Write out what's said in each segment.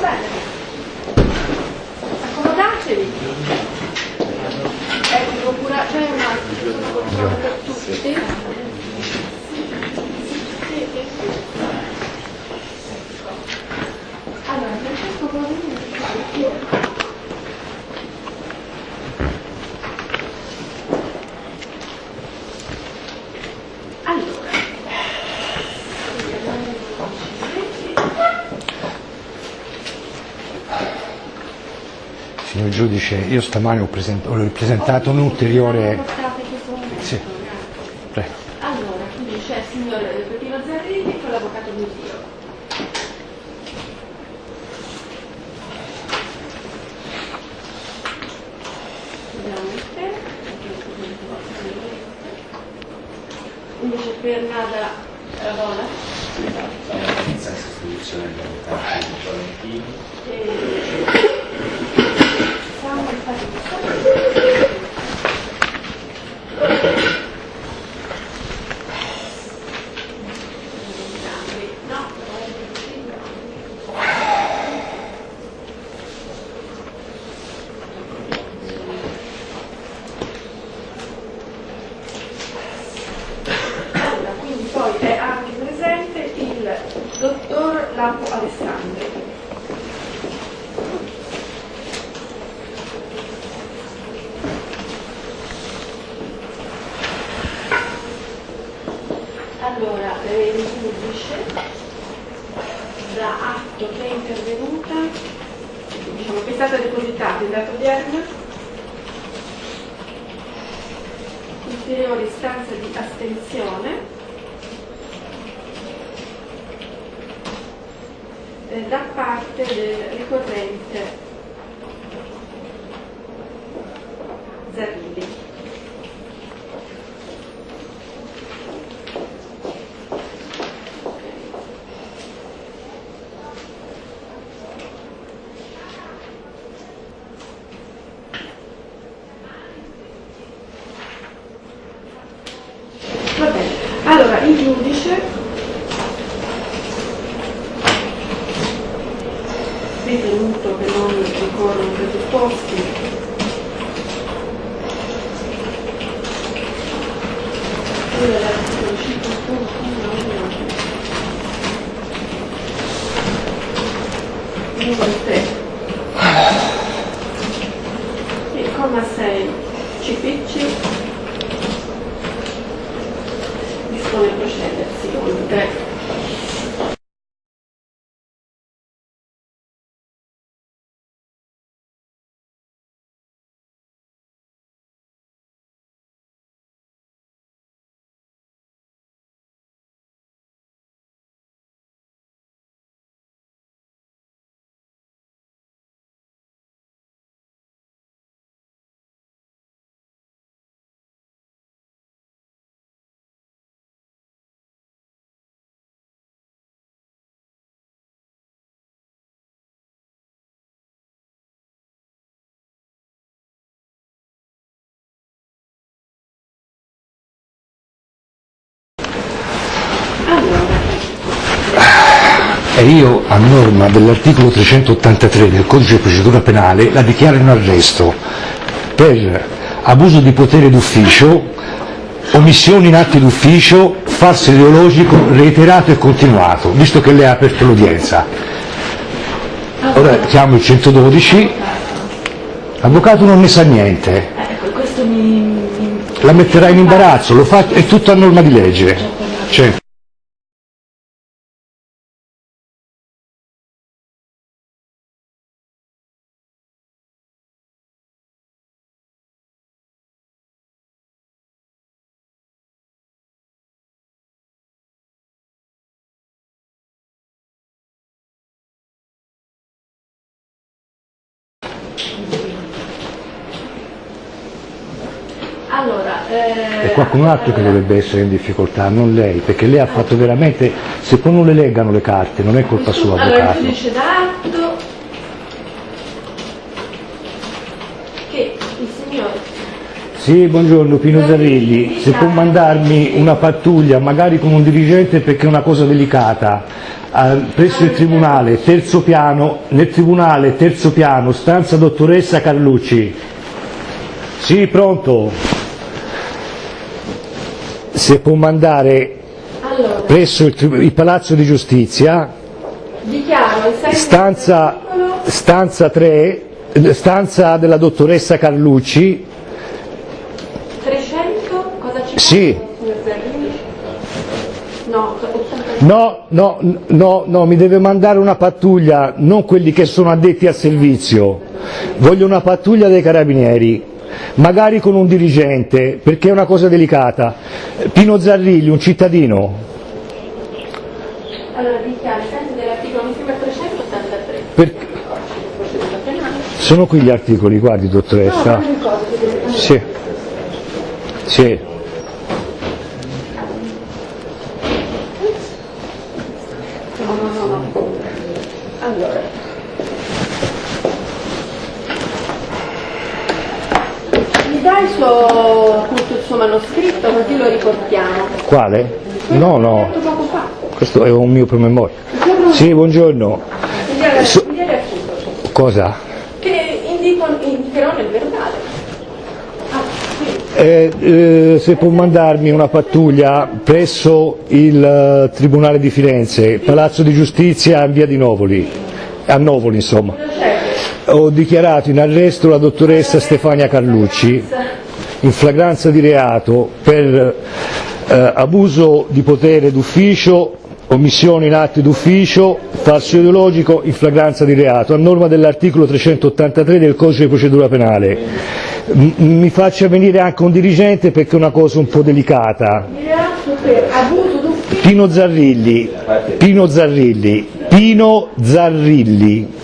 Bene. Accomodatevi. Ecco, procura- c'è una procura per tutti. Allora, Francesco Cosini, Allora, Signor giudice, io stamani ho, present- ho presentato un ulteriore... Sì. Prego. Allora, quindi c'è il signor Peppino Zarrilli con l'avvocato Musio. Veramente. Invece per Nada Ravola. senza sostituzione dell'avvocato Valentini. e Samuel Patrizio. No, Allora, quindi poi è anche presente il dottor Lampo Alessandri. Allora, eh, il giudice dà atto che è intervenuta, diciamo che è stata depositata in data odierna, ulteriore istanza di astensione eh, da del ricorrente Zarrilli. Va bene, allora il giudice ritenuto che non ricorrono presupposti quello dell'articolo 5.1 numero 3 il comma 6 CPC dispone di procedersi oltre E io, a norma dell'articolo 383 del codice di procedura penale, la dichiaro in arresto per abuso di potere d'ufficio, omissioni in atti d'ufficio, falso ideologico, reiterato e continuato, visto che lei ha aperto l'udienza. Ora chiamo il 112, l'avvocato non ne sa niente, ecco la metterà in imbarazzo, lo fa, è tutto a norma di legge. Cioè, altro che dovrebbe essere in difficoltà, non lei, perché lei ha fatto veramente, se poi non le leggano le carte, non è colpa sua, allora avvocato. atto che il signor Sì, buongiorno Pino Zarrilli, se può mandarmi una pattuglia, magari con un dirigente perché è una cosa delicata. eh, presso il Tribunale, terzo piano, nel Tribunale, terzo piano, stanza dottoressa Carlucci. Sì, pronto? Se può mandare Allora, presso il, il Palazzo di Giustizia, stanza, stanza 3, eh, stanza della dottoressa Carlucci, 300, cosa ci Sì. fa, signor Zerlini? No, 80. No, no, no, no, mi deve mandare una pattuglia, non quelli che sono addetti al servizio. Voglio una pattuglia dei carabinieri, magari con un dirigente, perché è una cosa delicata. Pino Zarrilli, un cittadino. Allora, dichiaro ai sensi dell'articolo, mi sembra 383. Per- Procedura penale. Sono qui gli articoli, guardi No, dottoressa. deve- Sì. Sì. No, no, no, no. Allora. Mi dà il suo, il suo manoscritto così lo riportiamo. Quale? No, no, fa. questo è un mio promemoria. Buongiorno. Sì, buongiorno. So- Cosa? Che indico, indicherò nel verbale. Ah, sì. Eh, eh, se può mandarmi una pattuglia presso il eh, Tribunale di Firenze, Palazzo di Giustizia in via di Novoli, a Novoli insomma. Ho dichiarato in arresto la dottoressa Stefania Carlucci in flagranza di reato per eh, abuso di potere d'ufficio, omissione in atti d'ufficio, falso ideologico in flagranza di reato, a norma dell'articolo 383 del codice di procedura penale. M- mi faccia venire anche un dirigente perché è una cosa un po' delicata. Pino Zarrilli, Pino Zarrilli, Pino Zarrilli.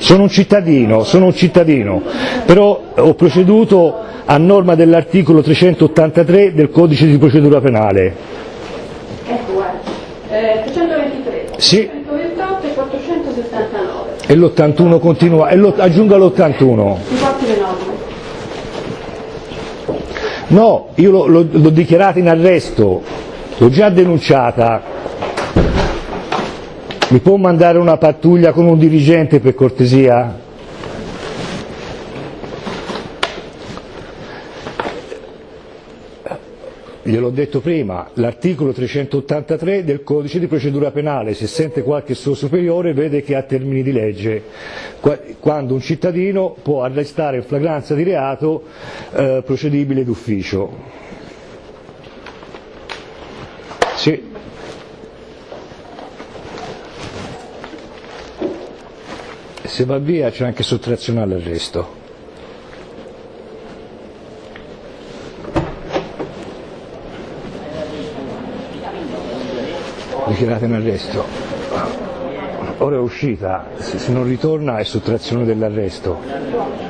Sono un cittadino, sono un cittadino, però ho proceduto a norma dell'articolo 383 del codice di procedura penale. Ecco, guarda. Eh, 323. Sì. 128 e 479. E l'81 continua, e lo- aggiunga l'81. Mi porti le norme. No, io l'ho dichiarata in arresto, l'ho già denunciata. Mi può mandare una pattuglia con un dirigente per cortesia? Gliel'ho detto prima, l'articolo 383 del codice di procedura penale, se sente qualche suo superiore vede che ha termini di legge, Qua- quando un cittadino può arrestare in flagranza di reato eh, procedibile d'ufficio. Sì. Se va via c'è anche sottrazione all'arresto. dichiarata in arresto. Ora è uscita, se se non ritorna è sottrazione dell'arresto.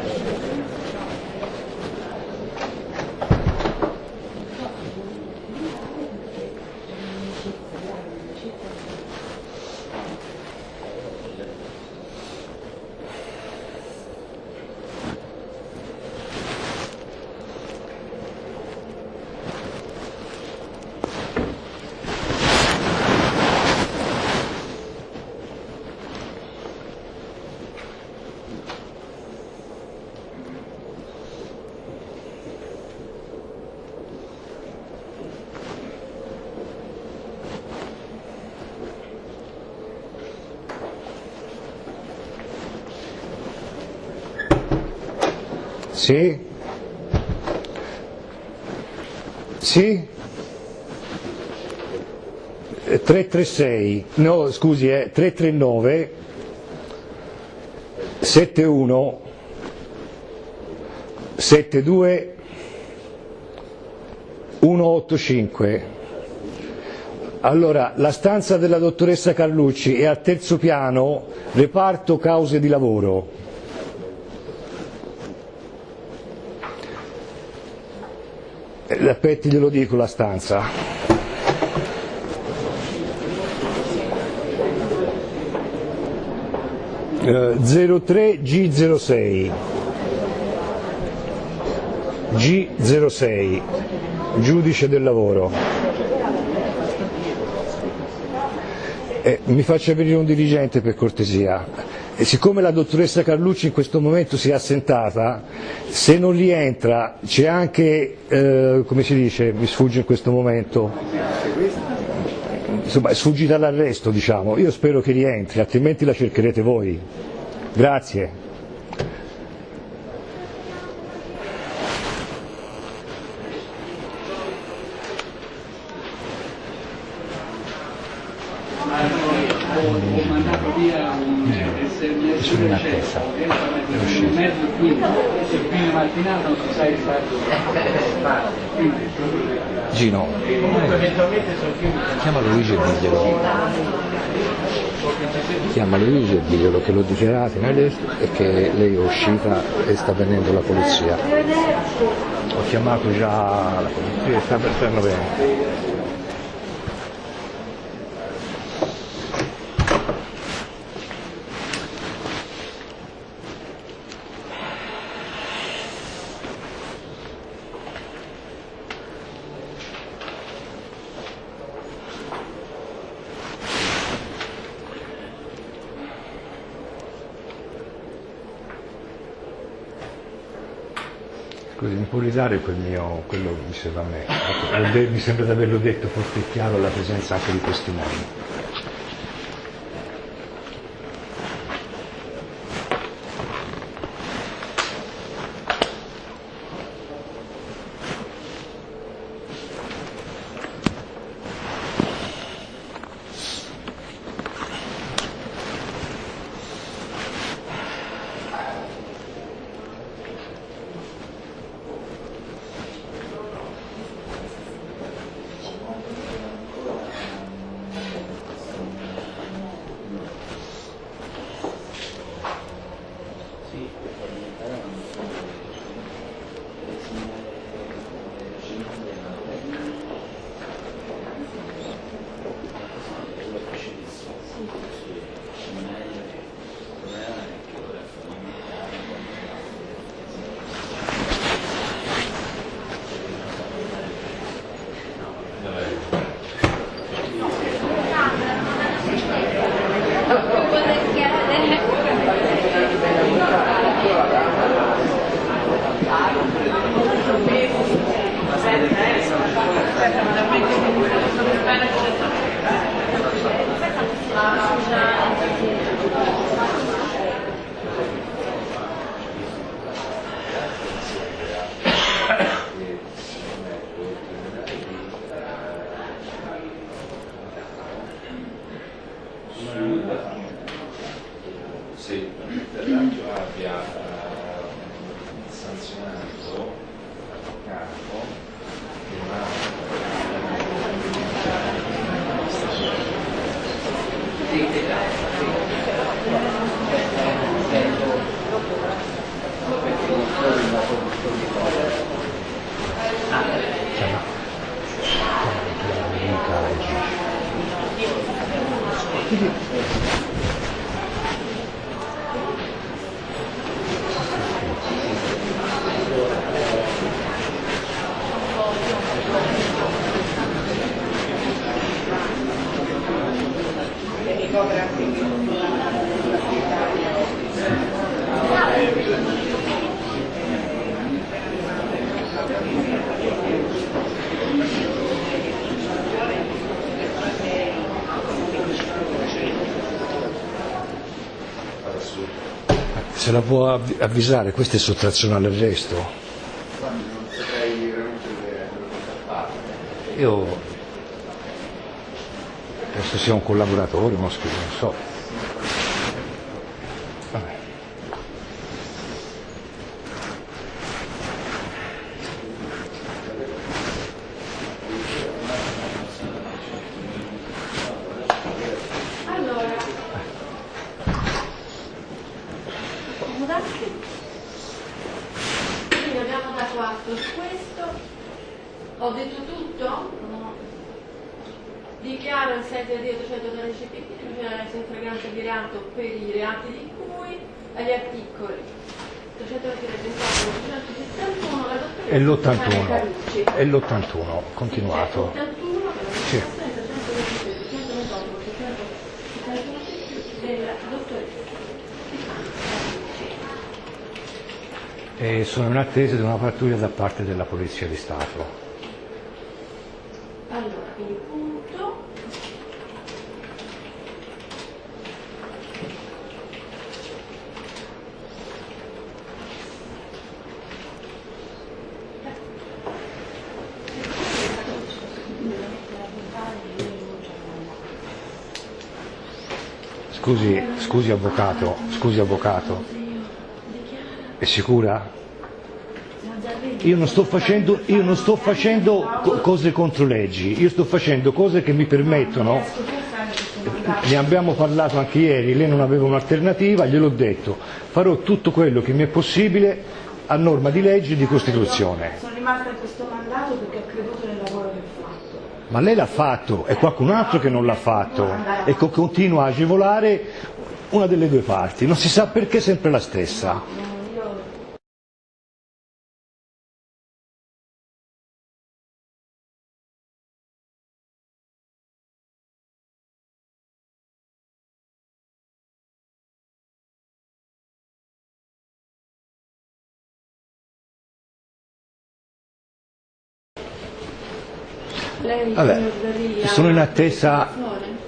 Sì? Sì? Eh, 336, no scusi, eh, 339 71 72 185. Allora, la stanza della dottoressa Carlucci è al terzo piano, reparto cause di lavoro. Eh, Aspetti, glielo dico la stanza. Eh, 03 G06 G06 giudice del lavoro Eh, mi faccia venire un dirigente per cortesia. E siccome la dottoressa Carlucci in questo momento si è assentata, se non rientra c'è anche, eh, come si dice, mi sfugge in questo momento, insomma è sfuggita all'arresto diciamo, io spero che rientri, altrimenti la cercherete voi. Grazie. ho mandato via un SMS Sono in attesa. un mezzo quinto e sa il stato Gino, chiama Luigi e diglielo. Chiama Luigi e diglielo che in arresto e che lei è uscita e sta venendo la polizia. Ho chiamato già la polizia e sta per stanno bene. Scusi, mi può ridare quel mio, quello serve a me? De- Mi sembra di averlo detto forte e chiaro alla presenza anche di testimoni. Se la può avvi- avvisare, questa è sottrazione all'arresto. Io penso sia un collaboratore, scrivo, non so. 81, continuato. Sì. E sono in attesa di una pattuglia da parte della Polizia di Stato. Scusi, scusi avvocato, scusi avvocato, è sicura? Io non sto facendo, io non sto facendo co- cose contro leggi, io sto facendo cose che mi permettono, ne abbiamo parlato anche ieri, lei non aveva un'alternativa, gliel'ho detto, farò tutto quello che mi è possibile a norma di legge e di Costituzione. Sono rimasta in questo mandato perché ho creduto nel lavoro che fatto. Ma lei l'ha fatto, è qualcun altro che non l'ha fatto e continua a agevolare una delle due parti, non si sa perché è sempre la stessa. Vabbè, sono in attesa,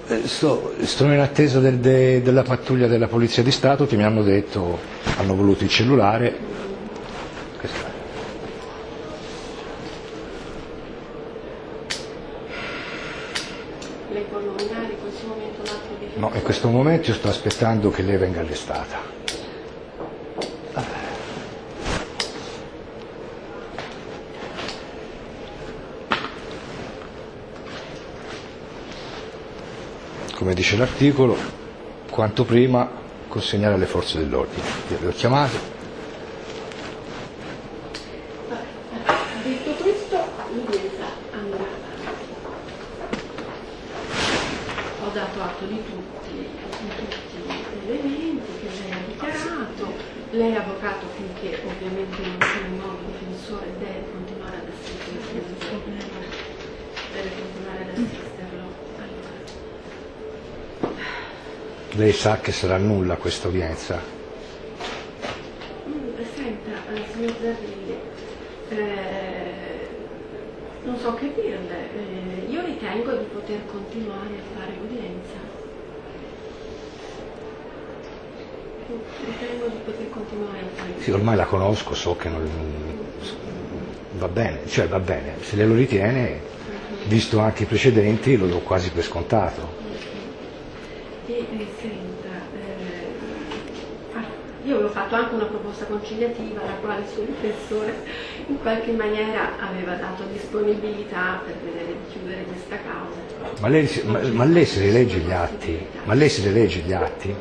eh, sto, sono in attesa del- de- della pattuglia della Polizia di Stato che mi hanno detto, hanno voluto il cellulare. No, in questo momento io sto aspettando che lei venga arrestata. Come dice l'articolo, quanto prima consegnare alle forze dell'ordine. Io le ho chiamate, Detto questo, l'udienza andrà. Ho dato atto di tutti, di tutti gli elementi che lei ha dichiarato. Lei, avvocato, finché ovviamente non sia un nuovo difensore, deve continuare ad assisterlo. Deve continuare ad assisterlo. Allora. Lei sa che sarà nulla questa udienza. Mm, Senta, eh, signor Zarrilli, eh, non so che dirle, eh, io ritengo di poter continuare a fare l'udienza. Ritengo di poter continuare a fare Sì, ormai la conosco, so che non va bene, cioè va bene, se lei lo ritiene, visto anche i precedenti, lo do quasi per scontato. Senta, eh, ah, io avevo fatto anche una proposta conciliativa alla quale il suo difensore in qualche maniera aveva dato disponibilità per vedere di chiudere questa causa. Ma lei, ma- ma lei se le legge gli atti? Ma lei se le legge gli atti?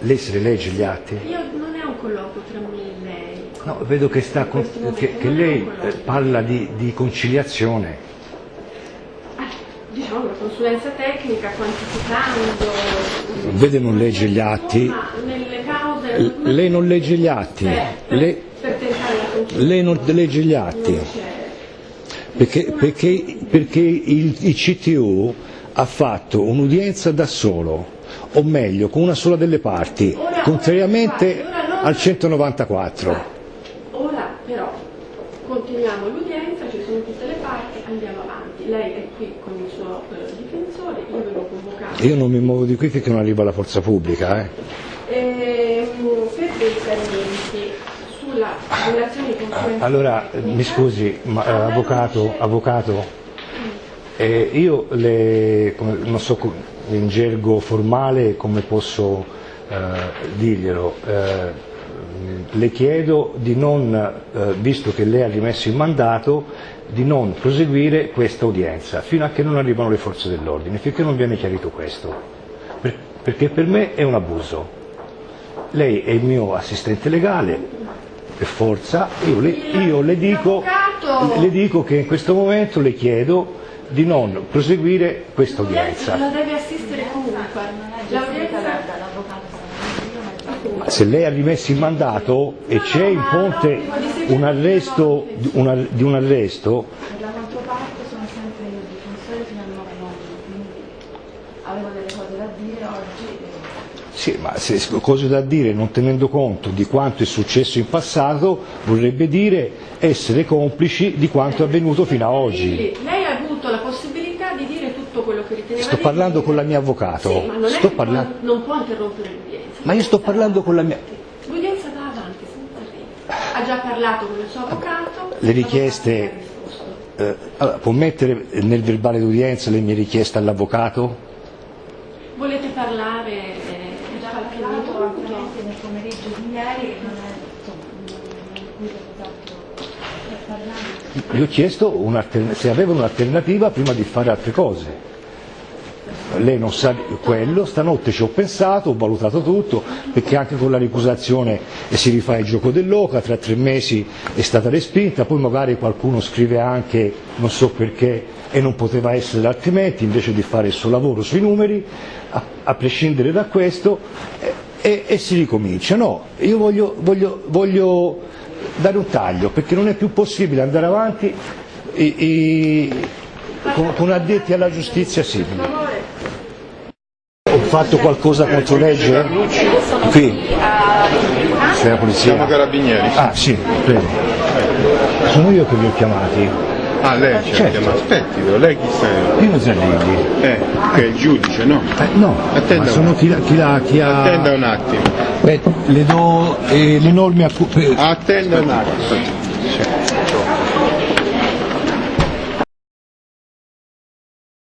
Lei se le legge gli atti? Io non è un colloquio tra me e lei. No, vedo che, sta che- che lei eh, parla di, di conciliazione. Consulenza tecnica quantificando. Vede non legge gli atti? Cause. Lei non legge gli atti? Per, per- Lei, non legge gli atti? Perché, perché- perché il, il CTU ha fatto un'udienza da solo, o meglio, con una sola delle parti, Ora- contrariamente ora non- al 194. Ora però continuiamo l'udienza, ci sono tutte le parti, andiamo avanti. Lei è qui con il suo eh, difensore, io avevo convocato. Io non mi muovo di qui finché non arriva la forza pubblica. eh. Per dei chiarimenti sulla relazione di consulenza Allora, eh, mi scusi, ma, eh, avvocato, avvocato, eh, io le, non so in gergo formale come posso eh, dirglielo, eh, le chiedo di non, eh, visto che lei ha rimesso il mandato, di non proseguire questa udienza fino a che non arrivano le forze dell'ordine, finché non viene chiarito questo, Per- perché per me è un abuso. Lei è il mio assistente legale, per forza, io le, io le dico, le dico che in questo momento le chiedo di non proseguire questa udienza. la deve assistere comunque. L'avvocato Se lei ha rimesso il mandato e c'è in ponte un arresto, una- di un arresto, Per la controparte sono sempre io il difensore fino al 9 novembre, quindi avevo delle cose da dire oggi. Sì, ma se cose da dire non tenendo conto di quanto è successo in passato vorrebbe dire essere complici di quanto è avvenuto fino a oggi. Lei ha avuto la possibilità di dire tutto quello che riteneva Sto parlando con la mia avvocato. Sì, ma non, Sto può- non può interrompere l'udienza. Ma io sto parlando con la mia... L'udienza va avanti, senza arrivo. Ha già parlato con il suo avvocato. Le richieste- eh, allora, può mettere nel verbale d'udienza le mie richieste all'avvocato? Volete parlare? eh, è già parlato ampiamente nel pomeriggio di ieri. Gli ho chiesto se avevano un'alternativa prima di fare altre cose. Lei non sa quello, stanotte ci ho pensato, ho valutato tutto, perché anche con la ricusazione si rifà il gioco dell'oca, tra tre mesi è stata respinta, poi magari qualcuno scrive anche, non so perché, e non poteva essere altrimenti, invece di fare il suo lavoro sui numeri, a, a prescindere da questo, e, e- e si ricomincia. No, io voglio, voglio- voglio dare un taglio, perché non è più possibile andare avanti i- i- con, con addetti alla giustizia simili. Fatto qualcosa contro legge? Qui. Sei la polizia? Siamo carabinieri. Ah sì, prego. Sono io che vi ho chiamati. Ah, lei ci ha Certo. chiamato. Aspetti, però, lei chi sei? Pino Zerlilli. Eh, che è il giudice, no? Eh, no, Attenda ma sono chi, la- chi, la- chi ha... Attenda un attimo. Beh, le do eh, le norme a cui... Attenda un attimo.